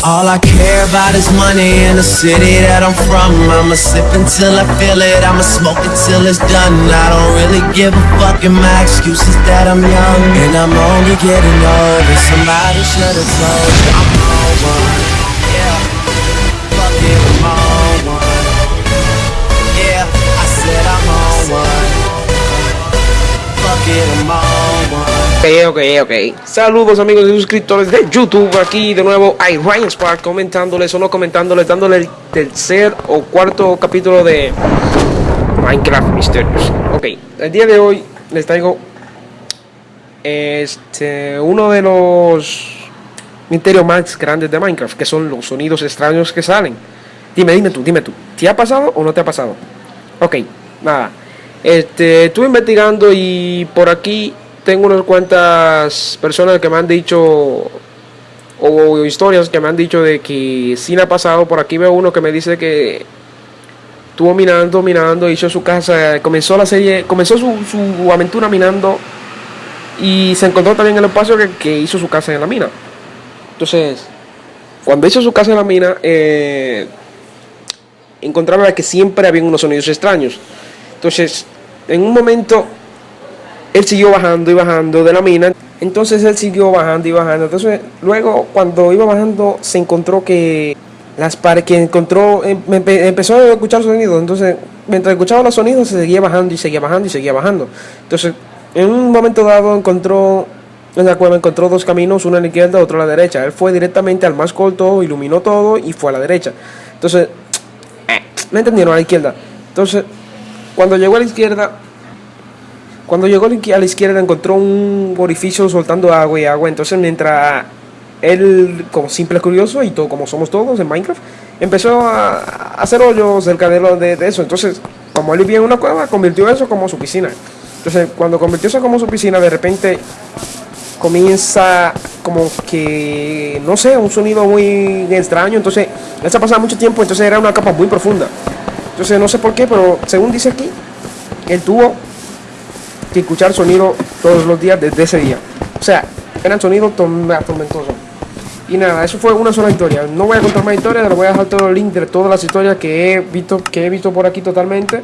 All I care about is money in the city that I'm from. I'ma sip until I feel it, I'ma smoke until it's done. I don't really give a fuck, and my excuse is that I'm young. And I'm only getting older, somebody should've told you I'm Ok, ok, ok. Saludos amigos y suscriptores de YouTube. Aquí de nuevo hay Ryan Spark comentándoles o no comentándoles, dándole el tercer o cuarto capítulo de Minecraft Misterios. Ok, el día de hoy les traigo este uno de los misterios más grandes de Minecraft, que son los sonidos extraños que salen. Dime, dime tú, dime tú, ¿te ha pasado o no te ha pasado? Ok, nada. Este, estuve investigando y por aquí tengo unas cuantas personas que me han dicho o historias que me han dicho de que sí ha pasado. Por aquí veo uno que me dice que estuvo minando, minando, hizo su casa, comenzó la serie, comenzó su, su aventura minando y se encontró también el espacio que, que, hizo su casa en la mina. Entonces, cuando hizo su casa en la mina, eh, encontraba que siempre había unos sonidos extraños. Entonces, en un momento él siguió bajando y bajando de la mina. Entonces él siguió bajando y bajando. Entonces luego cuando iba bajando se encontró que las paredes que encontró em, empezó a escuchar sonidos. Entonces mientras escuchaba los sonidos se seguía bajando y seguía bajando y seguía bajando. Entonces en un momento dado encontró en la cueva encontró dos caminos, uno a la izquierda, otro a la derecha. Él fue directamente al más corto, iluminó todo y fue a la derecha. Entonces, ¿me entendieron? A la izquierda. Entonces, cuando llegó a la izquierda, cuando llegó a la izquierda encontró un orificio soltando agua y agua. Entonces mientras él, como simple curioso y todo como somos todos en Minecraft, empezó a hacer hoyos cerca de, lo, de, eso. Entonces, como él vivía en una cueva, convirtió eso como su piscina. Entonces, cuando convirtió eso como su piscina, de repente comienza como que, no sé, un sonido muy extraño. Entonces, él se ha pasado mucho tiempo, entonces era una capa muy profunda. Entonces, no sé por qué, pero según dice aquí, él tuvo que escuchar sonido todos los días desde ese día. O sea, eran sonidos tormentosos. Y nada, eso fue una sola historia. No voy a contar más historias, les voy a dejar todo el link de todas las historias que he visto, que he visto por aquí totalmente.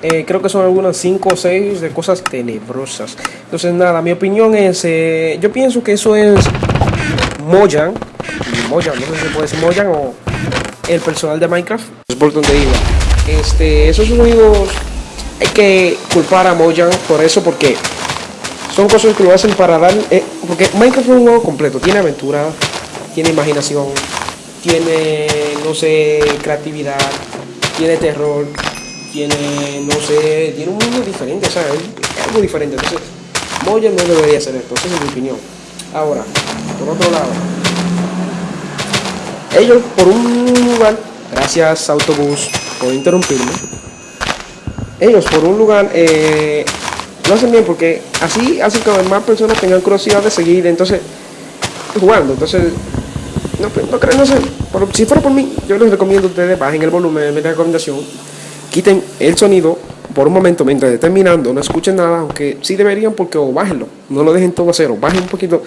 Eh, creo que son algunas 5 o 6 de cosas tenebrosas. Entonces nada, mi opinión es, eh, yo pienso que eso es Moyan, Moyan, no sé si puede ser Moyan o el personal de Minecraft. Es por donde iba. Este, esos sonidos hay que culpar a Mojang por eso porque son cosas que lo hacen para dar eh, porque Minecraft es un juego completo tiene aventura tiene imaginación tiene no sé creatividad tiene terror tiene no sé tiene un mundo diferente o algo diferente. Entonces Mojang no debería hacer esto esa es mi opinión. Ahora por otro lado ellos por un lugar gracias autobús por interrumpirme ellos por un lugar eh, lo hacen bien porque así hacen que más personas tengan curiosidad de seguir entonces jugando. Entonces no, pues, no, no sé si fuera por mí yo les recomiendo a ustedes bajen el volumen de recomendación quiten el sonido por un momento mientras estén mirando no escuchen nada aunque sí deberían porque o bájenlo no lo dejen todo a cero bajen un poquito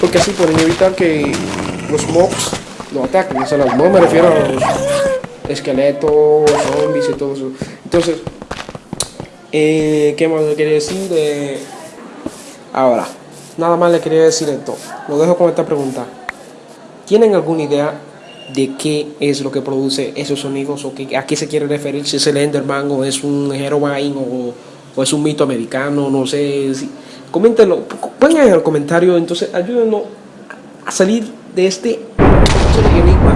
porque así pueden evitar que los mobs lo ataquen o sea los mobs me refiero a los esqueletos zombies y todo eso. Entonces eh, ¿Qué más le quería decir? De... Ahora, nada más le quería decir esto. Lo dejo con esta pregunta. ¿Tienen alguna idea de qué es lo que produce esos sonidos o a qué se quiere referir? Si es el Enderman o es un Herobrine o, es un mito americano, no sé. Si... Coméntenlo, pongan en el comentario, entonces ayúdenos a salir de este enigma.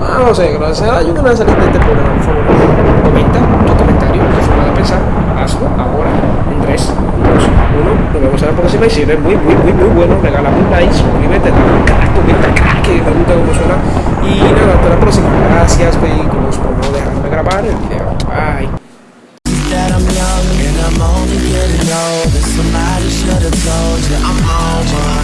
Ah, no sé. Ayúdenos a salir de este problema, por. Comenta Nos vemos en la próxima. Y si eres muy, muy, muy, muy bueno, regálame un like, suscríbete, dale un crack, comenta crack, que me gusta cómo suena. Y nada, hasta la próxima. Gracias, vehículos, por no dejarme grabar el video. Bye. I'm I'm should have told you.